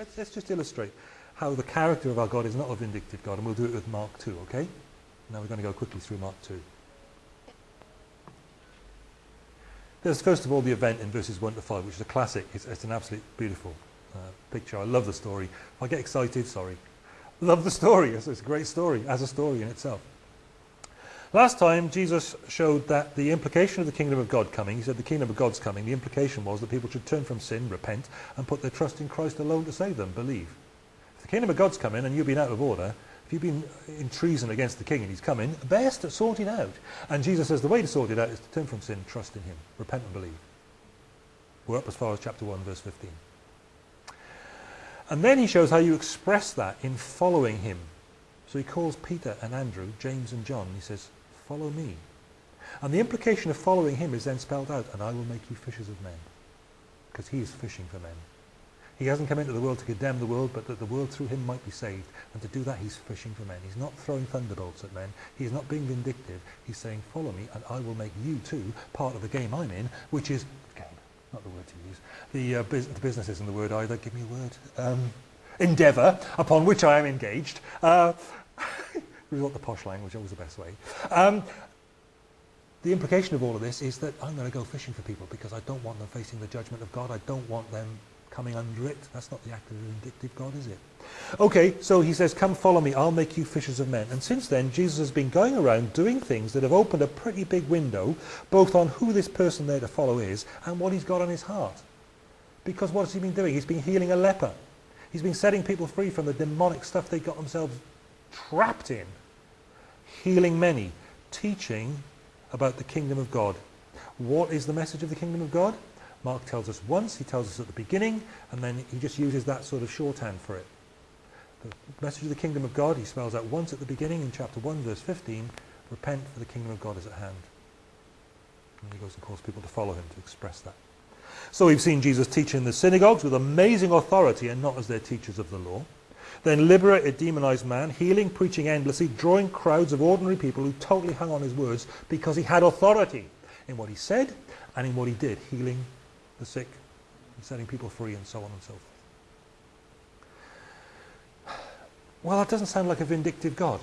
Let's, let's just illustrate how the character of our God is not a vindictive God, and we'll do it with Mark 2, okay? Now we're going to go quickly through Mark 2. There's first of all the event in verses 1 to 5, which is a classic. It's, it's an absolutely beautiful uh, picture. I love the story. If I get excited, sorry. Love the story. It's, it's a great story, as a story in itself. Last time, Jesus showed that the implication of the kingdom of God coming, he said the kingdom of God's coming, the implication was that people should turn from sin, repent, and put their trust in Christ alone to save them, believe. If the kingdom of God's coming and you've been out of order, if you've been in treason against the king and he's coming, best to sort it out. And Jesus says the way to sort it out is to turn from sin, trust in him, repent and believe. We're up as far as chapter 1, verse 15. And then he shows how you express that in following him. So he calls Peter and Andrew, James and John, and he says, follow me. And the implication of following him is then spelled out, and I will make you fishers of men. Because he is fishing for men. He hasn't come into the world to condemn the world, but that the world through him might be saved. And to do that, he's fishing for men. He's not throwing thunderbolts at men. He's not being vindictive. He's saying, follow me, and I will make you too part of the game I'm in, which is, game, not the word to use. The, uh, bus the business isn't the word either. Give me a word. Um, endeavour, upon which I am engaged. Uh, resort the posh language, always the best way. Um, the implication of all of this is that I'm going to go fishing for people because I don't want them facing the judgment of God. I don't want them coming under it. That's not the act of a vindictive God, is it? Okay, so he says, come follow me, I'll make you fishers of men. And since then, Jesus has been going around doing things that have opened a pretty big window, both on who this person there to follow is and what he's got on his heart. Because what has he been doing? He's been healing a leper. He's been setting people free from the demonic stuff they got themselves trapped in. Healing many. Teaching about the kingdom of God. What is the message of the kingdom of God? Mark tells us once, he tells us at the beginning, and then he just uses that sort of shorthand for it. The message of the kingdom of God, he spells out once at the beginning in chapter 1, verse 15, repent for the kingdom of God is at hand. And he goes and calls people to follow him to express that. So we've seen Jesus teach in the synagogues with amazing authority and not as their teachers of the law. Then liberate a demonized man, healing, preaching endlessly, drawing crowds of ordinary people who totally hung on his words because he had authority in what he said and in what he did, healing, the sick and setting people free and so on and so forth. Well, that doesn't sound like a vindictive God.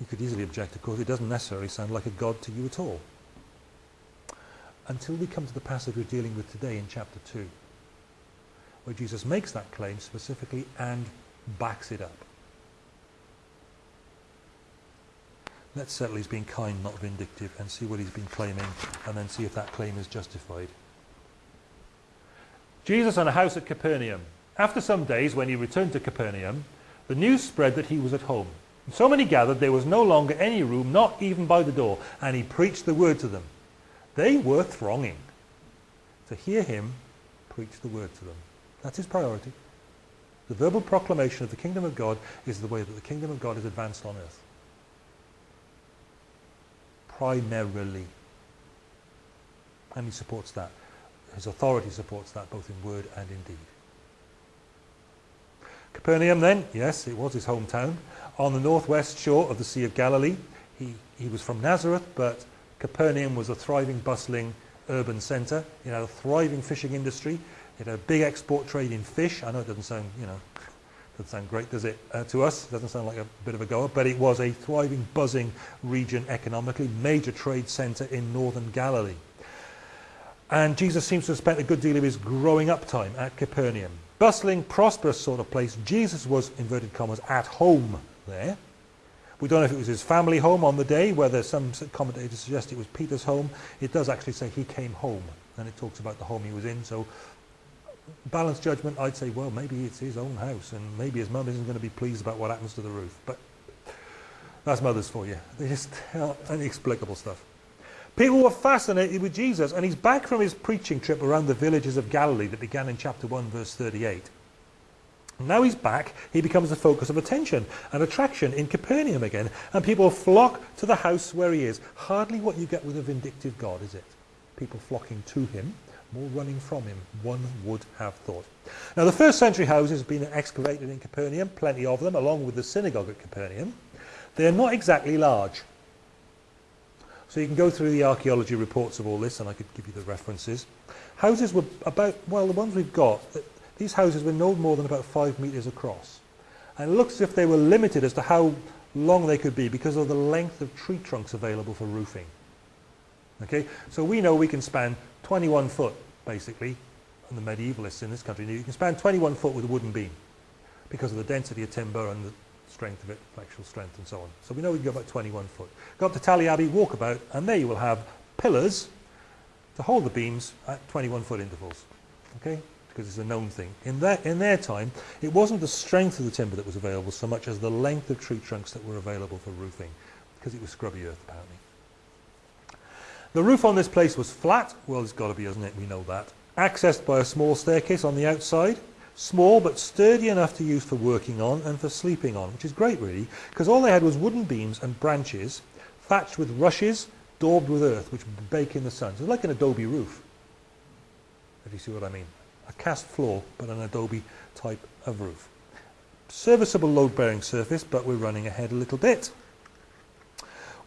You could easily object, of course, it doesn't necessarily sound like a God to you at all. Until we come to the passage we're dealing with today in chapter 2, where Jesus makes that claim specifically and backs it up. Let's settle he's being kind, not vindictive, and see what he's been claiming, and then see if that claim is justified. Jesus on a house at Capernaum. After some days, when he returned to Capernaum, the news spread that he was at home. And so many gathered, there was no longer any room, not even by the door, and he preached the word to them. They were thronging to hear him preach the word to them. That's his priority. The verbal proclamation of the kingdom of God is the way that the kingdom of God is advanced on earth primarily. And he supports that. His authority supports that both in word and in deed. Capernaum then, yes, it was his hometown, on the northwest shore of the Sea of Galilee. He, he was from Nazareth, but Capernaum was a thriving, bustling urban centre. It had a thriving fishing industry. It had a big export trade in fish. I know it doesn't sound, you know, doesn't sound great, does it, uh, to us? Doesn't sound like a bit of a goer, but it was a thriving, buzzing region economically, major trade centre in northern Galilee. And Jesus seems to have spent a good deal of his growing up time at Capernaum. Bustling, prosperous sort of place. Jesus was, inverted commas, at home there. We don't know if it was his family home on the day, whether some commentators suggest it was Peter's home. It does actually say he came home, and it talks about the home he was in, so balanced judgment, I'd say, well, maybe it's his own house and maybe his mum isn't going to be pleased about what happens to the roof. But that's mothers for you. They just tell inexplicable stuff. People were fascinated with Jesus and he's back from his preaching trip around the villages of Galilee that began in chapter 1 verse 38. Now he's back, he becomes the focus of attention and attraction in Capernaum again, and people flock to the house where he is. Hardly what you get with a vindictive God, is it? People flocking to him more running from him, one would have thought. Now the first century houses have been excavated in Capernaum, plenty of them, along with the synagogue at Capernaum. They are not exactly large. So you can go through the archaeology reports of all this, and I could give you the references. Houses were about, well, the ones we've got, these houses were no more than about five metres across. And it looks as if they were limited as to how long they could be because of the length of tree trunks available for roofing. Okay, so we know we can span 21 foot, basically, and the medievalists in this country knew you can span 21 foot with a wooden beam because of the density of timber and the strength of it, flexural strength and so on. So we know we can go about 21 foot. Go up to Tally walk about, and there you will have pillars to hold the beams at 21 foot intervals. Okay? Because it's a known thing. In, that, in their time, it wasn't the strength of the timber that was available so much as the length of tree trunks that were available for roofing, because it was scrubby earth, apparently. The roof on this place was flat. Well, it's got to be, isn't it? We know that. Accessed by a small staircase on the outside. Small but sturdy enough to use for working on and for sleeping on, which is great really, because all they had was wooden beams and branches thatched with rushes, daubed with earth, which bake in the sun. So it's like an adobe roof, if you see what I mean. A cast floor, but an adobe type of roof. Serviceable load-bearing surface, but we're running ahead a little bit.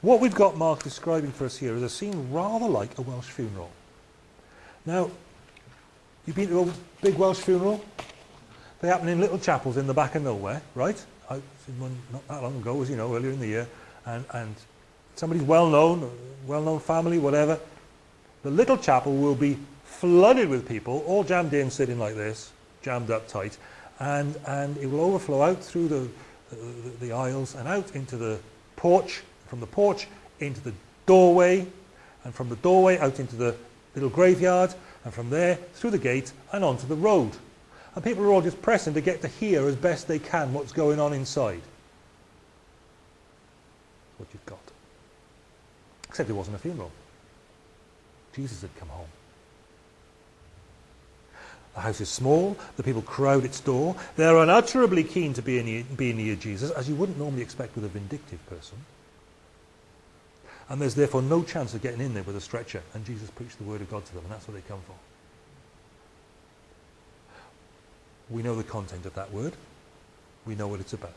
What we've got Mark describing for us here is a scene rather like a Welsh funeral. Now, you've been to a big Welsh funeral? They happen in little chapels in the back of nowhere, right? I not that long ago, as you know, earlier in the year, and, and somebody's well-known, well-known family, whatever. The little chapel will be flooded with people, all jammed in, sitting like this, jammed up tight, and, and it will overflow out through the, the, the aisles and out into the porch, from the porch into the doorway, and from the doorway out into the little graveyard, and from there through the gate and onto the road. And people are all just pressing to get to hear as best they can what's going on inside. What you've got. Except it wasn't a funeral. Jesus had come home. The house is small, the people crowd its door. They're unutterably keen to be near, be near Jesus, as you wouldn't normally expect with a vindictive person. And there's therefore no chance of getting in there with a stretcher. And Jesus preached the word of God to them, and that's what they come for. We know the content of that word. We know what it's about.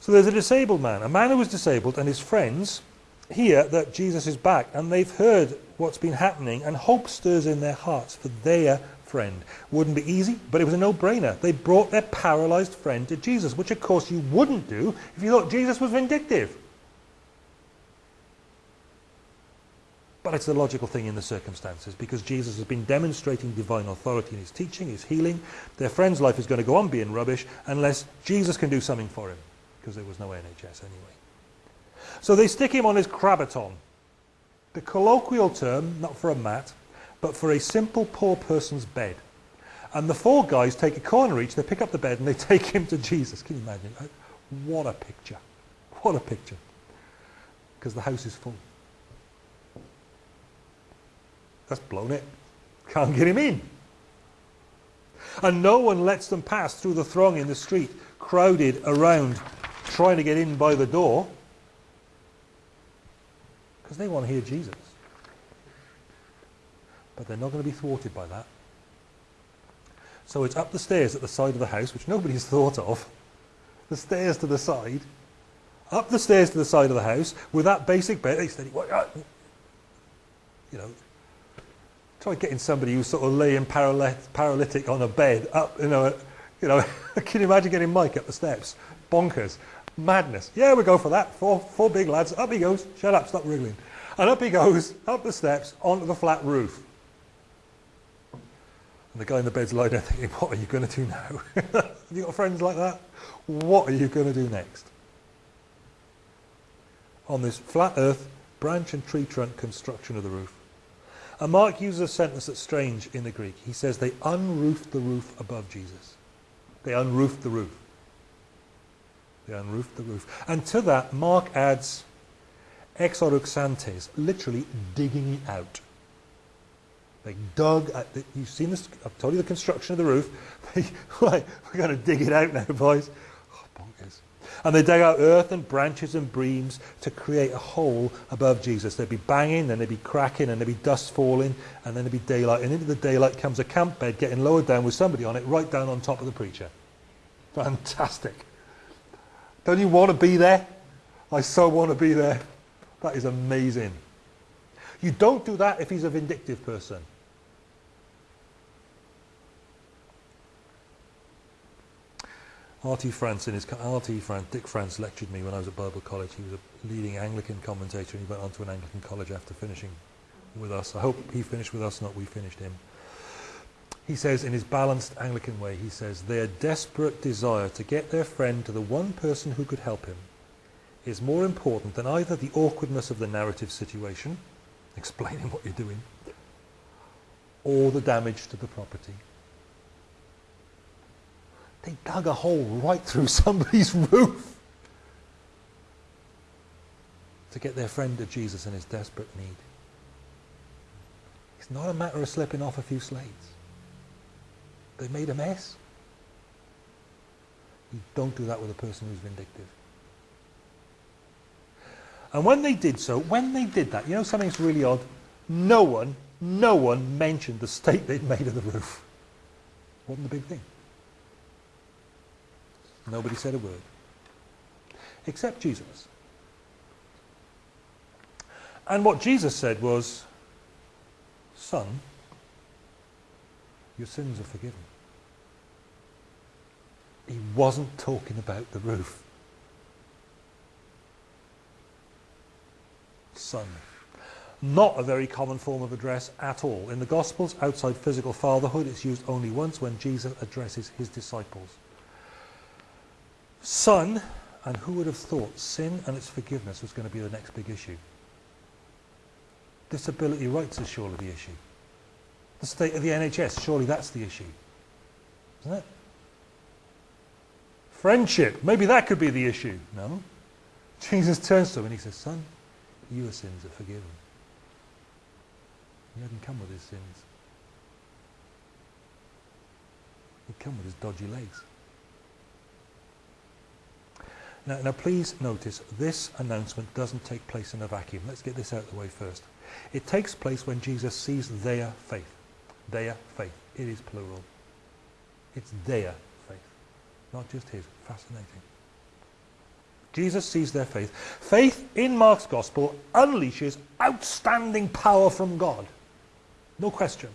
So there's a disabled man, a man who was disabled, and his friends hear that Jesus is back, and they've heard what's been happening, and hope stirs in their hearts for their friend. Wouldn't be easy, but it was a no-brainer. They brought their paralyzed friend to Jesus, which of course you wouldn't do if you thought Jesus was vindictive. But it's the logical thing in the circumstances because Jesus has been demonstrating divine authority in his teaching, his healing. Their friend's life is going to go on being rubbish unless Jesus can do something for him because there was no NHS anyway. So they stick him on his crabaton. The colloquial term, not for a mat, but for a simple poor person's bed. And the four guys take a corner each, they pick up the bed and they take him to Jesus. Can you imagine? What a picture. What a picture. Because the house is full. That's blown it. Can't get him in. And no one lets them pass through the throng in the street, crowded around, trying to get in by the door, because they want to hear Jesus. But they're not going to be thwarted by that. So it's up the stairs at the side of the house, which nobody's thought of. The stairs to the side. Up the stairs to the side of the house with that basic bed. Uh, you know, try getting somebody who's sort of laying paralytic on a bed up, you know, you know, can you imagine getting Mike up the steps? Bonkers. Madness. Yeah, we go for that. Four, four big lads. Up he goes. Shut up, stop wriggling. And up he goes, up the steps, onto the flat roof. And the guy in the bed's lying there thinking, what are you going to do now? Have you got friends like that? What are you going to do next? On this flat earth, branch and tree trunk construction of the roof. And Mark uses a sentence that's strange in the Greek. He says they unroofed the roof above Jesus. They unroofed the roof. They unroofed the roof. And to that, Mark adds exoruxantes, literally digging it out. They dug, at the, you've seen this, I've told you the construction of the roof. We're going to dig it out now, boys. And they dug out earth and branches and beams to create a hole above Jesus. They'd be banging, then they'd be cracking, and there'd be dust falling, and then there'd be daylight. And into the daylight comes a camp bed getting lowered down with somebody on it right down on top of the preacher. Fantastic. Don't you want to be there? I so want to be there. That is amazing. You don't do that if he's a vindictive person. R.T. France, in his R.T. France, Dick France lectured me when I was at Bible College. He was a leading Anglican commentator, and he went on to an Anglican college after finishing with us. I hope he finished with us, not we finished him. He says, in his balanced Anglican way, he says, their desperate desire to get their friend to the one person who could help him is more important than either the awkwardness of the narrative situation, explaining what you're doing, or the damage to the property. They dug a hole right through somebody's roof to get their friend to Jesus in his desperate need. It's not a matter of slipping off a few slates. They made a mess. You don't do that with a person who's vindictive. And when they did so, when they did that, you know something's really odd? No one, no one mentioned the state they'd made of the roof. Wasn't the big thing. Nobody said a word. Except Jesus. And what Jesus said was, Son, your sins are forgiven. He wasn't talking about the roof. Son. Not a very common form of address at all. In the Gospels, outside physical fatherhood, it's used only once when Jesus addresses his disciples. Son, and who would have thought sin and its forgiveness was going to be the next big issue? Disability rights is surely the issue. The state of the NHS, surely that's the issue. Isn't it? Friendship, maybe that could be the issue. No. Jesus turns to him and he says, Son, your sins are forgiven. He hadn't come with his sins. He'd come with his dodgy legs. Now, now please notice, this announcement doesn't take place in a vacuum. Let's get this out of the way first. It takes place when Jesus sees their faith. Their faith. It is plural. It's their faith, not just his. Fascinating. Jesus sees their faith. Faith in Mark's gospel unleashes outstanding power from God. No question.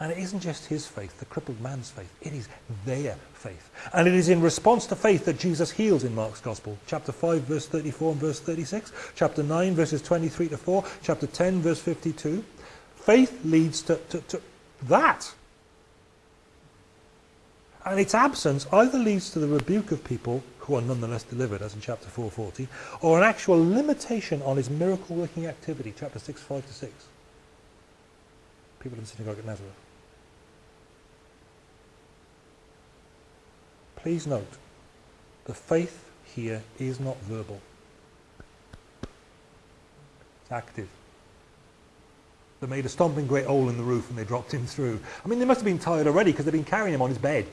And it isn't just his faith, the crippled man's faith. It is their faith. And it is in response to faith that Jesus heals in Mark's Gospel. Chapter 5, verse 34 and verse 36. Chapter 9, verses 23 to 4. Chapter 10, verse 52. Faith leads to, to, to that. And its absence either leads to the rebuke of people who are nonetheless delivered, as in chapter 440, or an actual limitation on his miracle-working activity, chapter 6, 5 to 6. People in the synagogue at Nazareth. Please note, the faith here is not verbal. It's active. They made a stomping great hole in the roof and they dropped him through. I mean, they must have been tired already because they've been carrying him on his bed.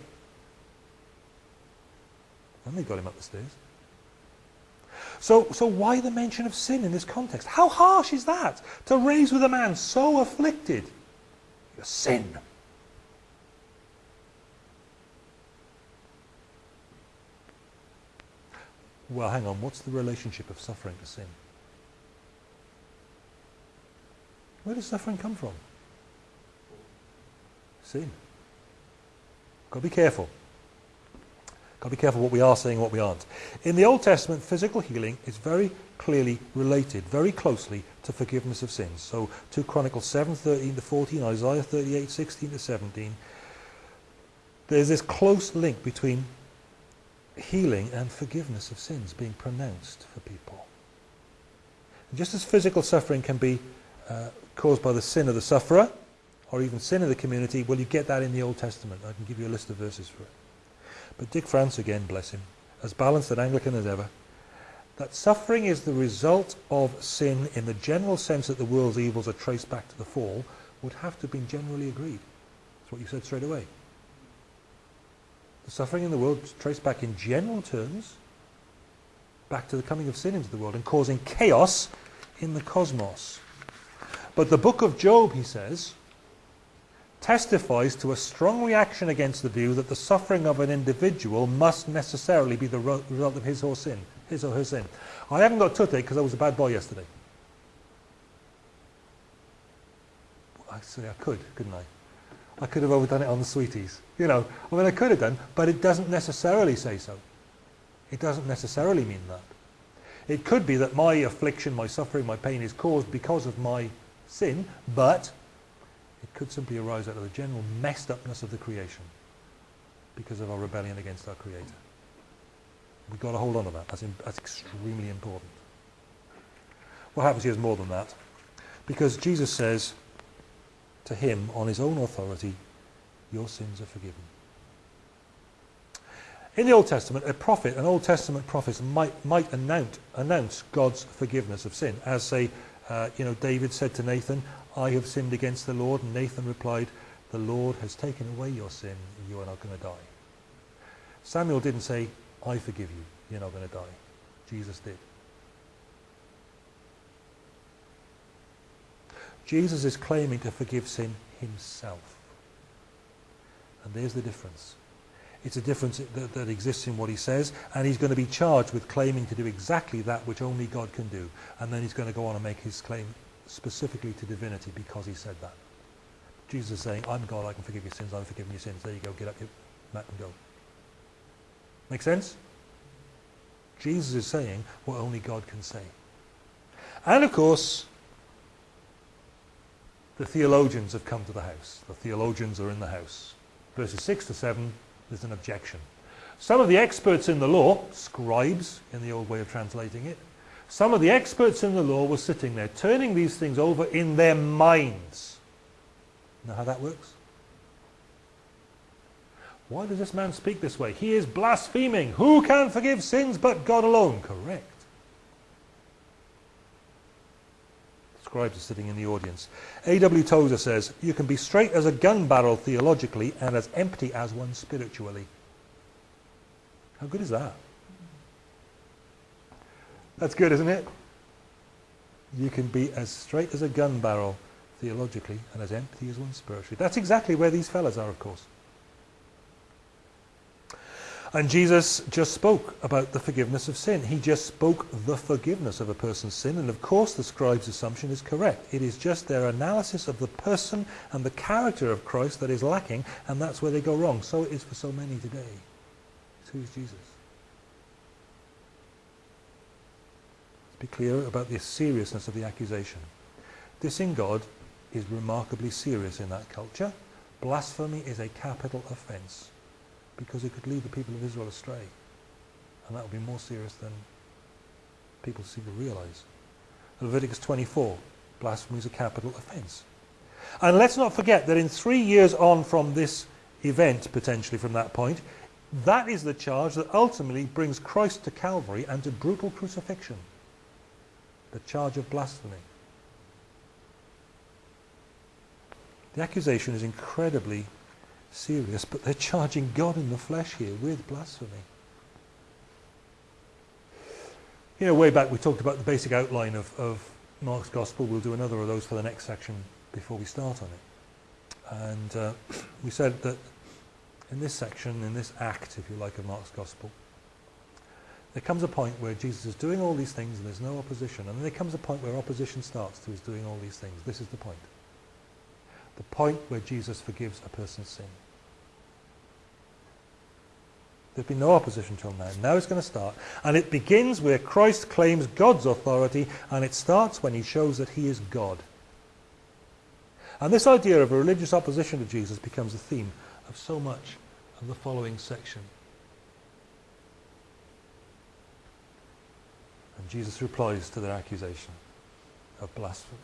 And they got him up the stairs. So, so why the mention of sin in this context? How harsh is that? To raise with a man so afflicted. Your sin. Well, hang on, what's the relationship of suffering to sin? Where does suffering come from? Sin. Got to be careful. Got to be careful what we are saying and what we aren't. In the Old Testament, physical healing is very clearly related, very closely to forgiveness of sins. So 2 Chronicles 7, 13 to 14, Isaiah 38, 16 to 17. There's this close link between healing and forgiveness of sins being pronounced for people. And just as physical suffering can be uh, caused by the sin of the sufferer, or even sin of the community, well, you get that in the Old Testament. I can give you a list of verses for it. But Dick France, again, bless him, as balanced and Anglican as ever, that suffering is the result of sin in the general sense that the world's evils are traced back to the fall would have to have been generally agreed. That's what you said straight away. The suffering in the world traced back in general terms back to the coming of sin into the world and causing chaos in the cosmos. But the book of Job, he says, testifies to a strong reaction against the view that the suffering of an individual must necessarily be the result of his or sin, his or her sin. I haven't got toothache because I was a bad boy yesterday. Actually, I could, couldn't I? I could have overdone it on the sweeties. You know, I mean, I could have done, but it doesn't necessarily say so. It doesn't necessarily mean that. It could be that my affliction, my suffering, my pain is caused because of my sin, but it could simply arise out of the general messed upness of the creation because of our rebellion against our Creator. We've got to hold on to that. That's, in, that's extremely important. What happens here is more than that. Because Jesus says to him, on his own authority, your sins are forgiven. In the Old Testament, a prophet, an Old Testament prophet might, might announce, announce God's forgiveness of sin. As say, uh, you know, David said to Nathan, I have sinned against the Lord. And Nathan replied, the Lord has taken away your sin you are not going to die. Samuel didn't say, I forgive you, you're not going to die. Jesus did. Jesus is claiming to forgive sin himself. And there's the difference. It's a difference that, that, exists in what he says, and he's going to be charged with claiming to do exactly that which only God can do. And then he's going to go on and make his claim specifically to divinity because he said that. Jesus is saying, I'm God, I can forgive your sins, I'm forgiving your sins. There you go, get up your mat and go. Make sense? Jesus is saying what only God can say. And of course, the theologians have come to the house. The theologians are in the house. Verses 6 to 7 there's an objection. Some of the experts in the law, scribes in the old way of translating it, some of the experts in the law were sitting there turning these things over in their minds. Know how that works? Why does this man speak this way? He is blaspheming. Who can forgive sins but God alone? Correct. Sitting in the audience. A.W. Tozer says, you can be straight as a gun barrel theologically and as empty as one spiritually. How good is that? That's good, isn't it? You can be as straight as a gun barrel theologically and as empty as one spiritually. That's exactly where these fellas are, of course. And Jesus just spoke about the forgiveness of sin. He just spoke the forgiveness of a person's sin. And of course, the scribe's assumption is correct. It is just their analysis of the person and the character of Christ that is lacking, and that's where they go wrong. So it is for so many today. Who is Jesus? Let's be clear about the seriousness of the accusation. Dissing God is remarkably serious in that culture. Blasphemy is a capital offence because it could lead the people of Israel astray. And that would be more serious than people seem to realize. Leviticus 24, blasphemy is a capital offense. And let's not forget that in three years on from this event, potentially from that point, that is the charge that ultimately brings Christ to Calvary and to brutal crucifixion. The charge of blasphemy. The accusation is incredibly serious, but they're charging God in the flesh here with blasphemy. You know, way back we talked about the basic outline of, of Mark's Gospel. We'll do another of those for the next section before we start on it. And uh, we said that in this section, in this act, if you like, of Mark's Gospel, there comes a point where Jesus is doing all these things and there's no opposition. And then there comes a point where opposition starts to his doing all these things. This is the point. The point where Jesus forgives a person's sin. There's been no opposition till now. Now it's going to start. And it begins where Christ claims God's authority, and it starts when he shows that he is God. And this idea of a religious opposition to Jesus becomes the theme of so much of the following section. And Jesus replies to their accusation of blasphemy.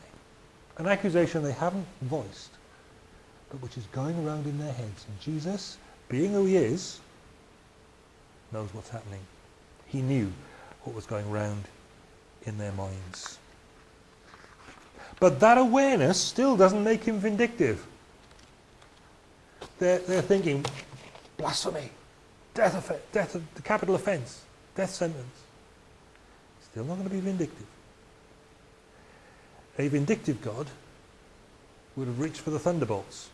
An accusation they haven't voiced, but which is going around in their heads. And Jesus, being who he is, knows what's happening. He knew what was going round in their minds. But that awareness still doesn't make him vindictive. They're, they're thinking, blasphemy, death, of, death of the capital offence, death sentence. Still not going to be vindictive. A vindictive God would have reached for the thunderbolts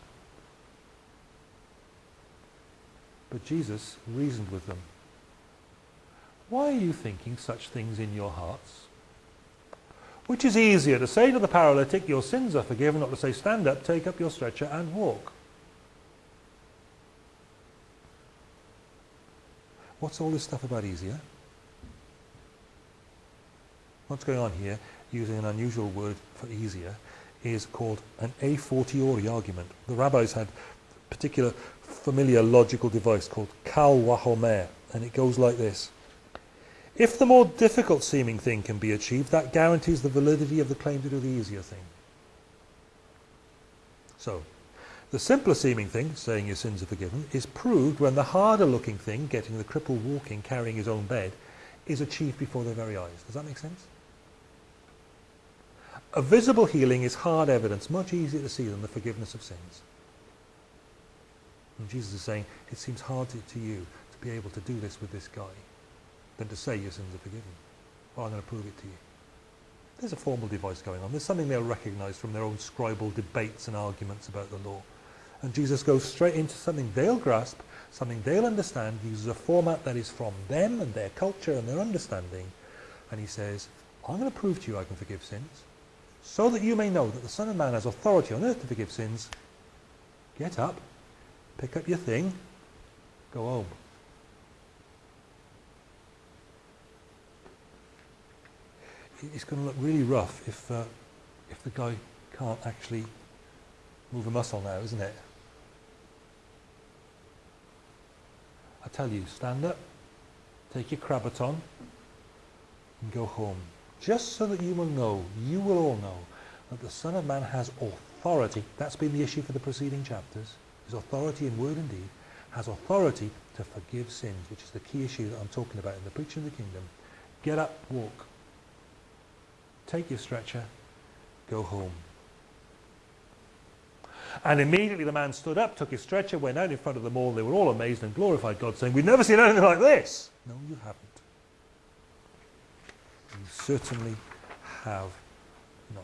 But Jesus reasoned with them. Why are you thinking such things in your hearts? Which is easier, to say to the paralytic, your sins are forgiven, or to say, stand up, take up your stretcher and walk? What's all this stuff about easier? What's going on here, using an unusual word for easier, is called an a fortiori argument. The rabbis had particular familiar logical device called kal wahomer, and it goes like this. If the more difficult seeming thing can be achieved, that guarantees the validity of the claim to do the easier thing. So, the simpler seeming thing, saying your sins are forgiven, is proved when the harder looking thing, getting the cripple walking, carrying his own bed, is achieved before their very eyes. Does that make sense? A visible healing is hard evidence, much easier to see than the forgiveness of sins. And Jesus is saying, it seems hard to, to you to be able to do this with this guy than to say your sins are forgiven. Well, I'm going to prove it to you. There's a formal device going on. There's something they'll recognize from their own scribal debates and arguments about the law. And Jesus goes straight into something they'll grasp, something they'll understand, uses a format that is from them and their culture and their understanding. And he says, I'm going to prove to you I can forgive sins, so that you may know that the Son of Man has authority on earth to forgive sins. Get up, pick up your thing, go home. It's going to look really rough if, uh, if the guy can't actually move a muscle now, isn't it? I tell you, stand up, take your Krabaton, and go home. Just so that you will know, you will all know, that the Son of Man has authority. That's been the issue for the preceding chapters. His authority in word and deed has authority to forgive sins, which is the key issue that I'm talking about in the preaching of the kingdom. Get up, walk. Take your stretcher, go home. And immediately the man stood up, took his stretcher, went out in front of them all. They were all amazed and glorified God, saying, We've never seen anything like this. No, you haven't. You certainly have not.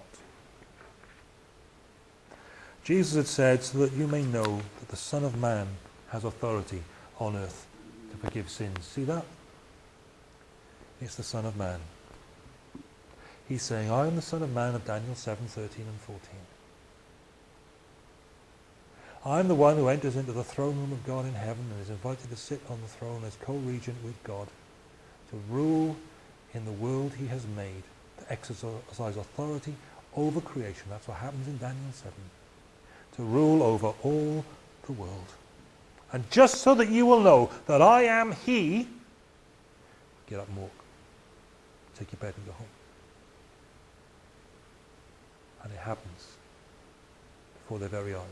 Jesus had said, so that you may know that the Son of Man has authority on earth to forgive sins. See that? It's the Son of Man. He's saying, I am the Son of Man of Daniel 7, 13 and 14. I am the one who enters into the throne room of God in heaven and is invited to sit on the throne as co-regent with God, to rule in the world he has made, to exercise authority over creation. That's what happens in Daniel 7. To rule over all the world. And just so that you will know that I am he, get up and walk. Take your bed and go home. And it happens before their very eyes.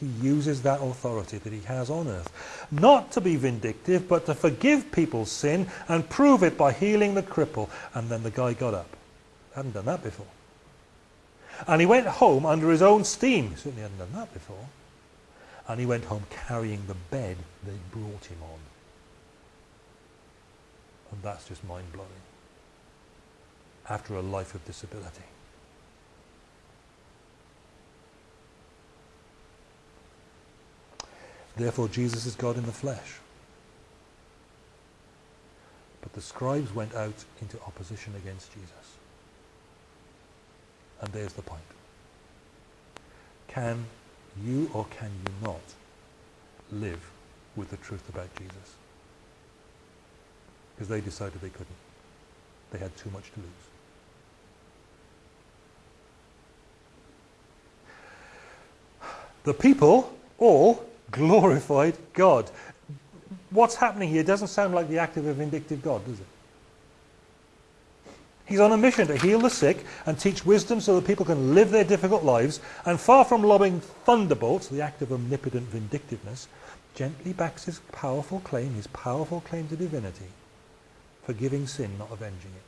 He uses that authority that he has on earth, not to be vindictive, but to forgive people's sin and prove it by healing the cripple. And then the guy got up. Hadn't done that before. And he went home under his own steam. He certainly hadn't done that before. And he went home carrying the bed they brought him on. And that's just mind-blowing. After a life of disability. Therefore, Jesus is God in the flesh. But the scribes went out into opposition against Jesus. And there's the point. Can you or can you not live with the truth about Jesus? Because they decided they couldn't. They had too much to lose. The people all glorified God. What's happening here doesn't sound like the act of a vindictive God, does it? He's on a mission to heal the sick and teach wisdom so that people can live their difficult lives, and far from lobbing thunderbolts, the act of omnipotent vindictiveness, gently backs his powerful claim, his powerful claim to divinity, forgiving sin, not avenging it.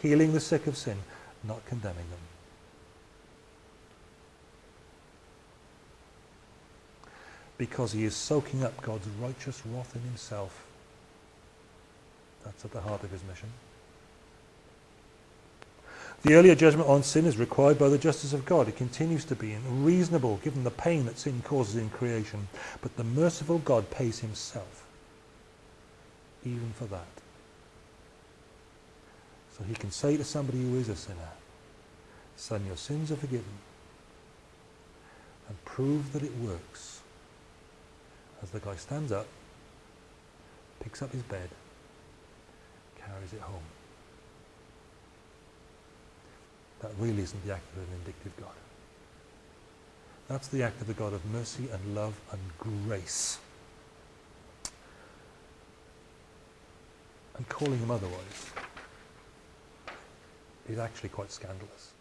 Healing the sick of sin, not condemning them. because he is soaking up God's righteous wrath in himself. That's at the heart of his mission. The earlier judgment on sin is required by the justice of God. It continues to be reasonable given the pain that sin causes in creation. But the merciful God pays himself even for that. So he can say to somebody who is a sinner, Son, your sins are forgiven. And prove that it works. As the guy stands up, picks up his bed, carries it home. That really isn't the act of a vindictive God. That's the act of the God of mercy and love and grace. And calling him otherwise is actually quite scandalous.